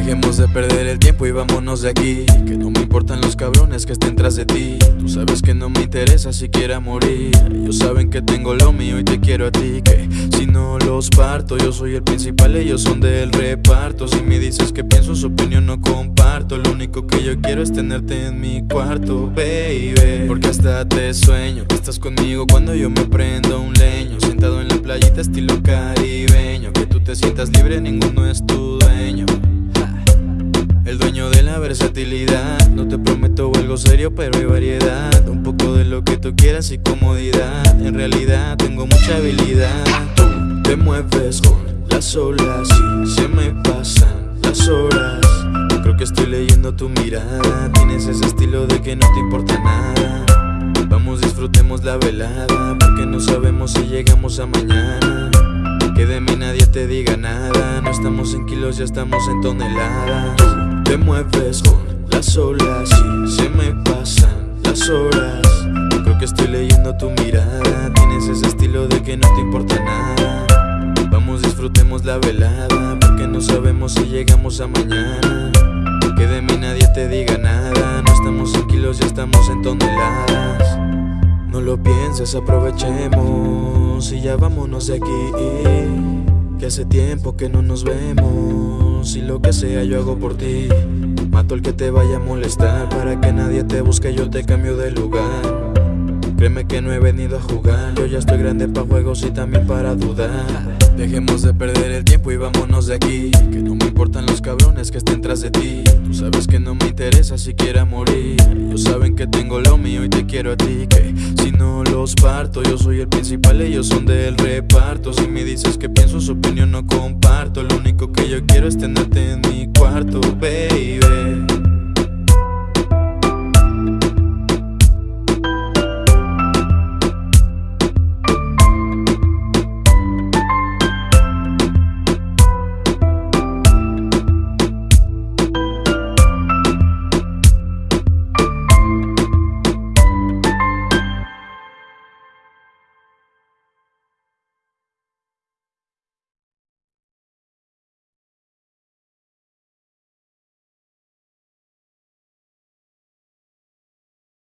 Dejemos de perder el tiempo y vámonos de aquí. Que no me importan los cabrones que estén tras de ti. Tú sabes que no me interesa siquiera morir. Ellos saben que tengo lo mío y te quiero a ti. Que si no los parto yo soy el principal Ellos son del reparto. Si me dices que pienso su opinión no comparto. Lo único que yo quiero es tenerte en mi cuarto, baby. Porque hasta te sueño Estás conmigo cuando yo me prendo un leño. Sentado en la playita estilo caribeño. Que tú te sientas libre, ninguno es tu No te prometo algo serio pero hay variedad. Un poco de lo que tú quieras y comodidad. En realidad tengo mucha habilidad. Tú te mueves con las olas y se me pasan las horas. Creo que estoy leyendo tu mirada. Tienes ese estilo de que no te importa nada. Vamos disfrutemos la velada Porque no sabemos si llegamos a mañana. Que de mí nadie te diga nada. No estamos en kilos, ya estamos en toneladas te mueves con las olas y se me pasan las horas. Creo que estoy leyendo tu mirada Tienes ese estilo de que no te importa nada. Vamos disfrutemos la velada Porque no sabemos si llegamos a mañana. Que de mí nadie te diga nada No estamos en kilos, ya estamos en toneladas. No lo pienses, aprovechemos Y ya vámonos de aquí Que hace tiempo que no nos vemos. Si lo que sea yo hago por ti. Mato el que te vaya a molestar Para que nadie te busque yo te cambio de lugar. Créeme que no he venido a jugar Yo ya estoy grande para juegos y también para dudar. Dejemos de perder el tiempo y vámonos de aquí. Que no me importan los cabrones que estén tras de ti. Tú sabes que no me interesa siquiera morir. Ellos saben que tengo lo mío y te quiero a ti Que los parto. Yo soy el principal Ellos son del reparto. Si me dices que pienso su opinión no comparto. Lo único que yo quiero es tenerte en mi cuarto, baby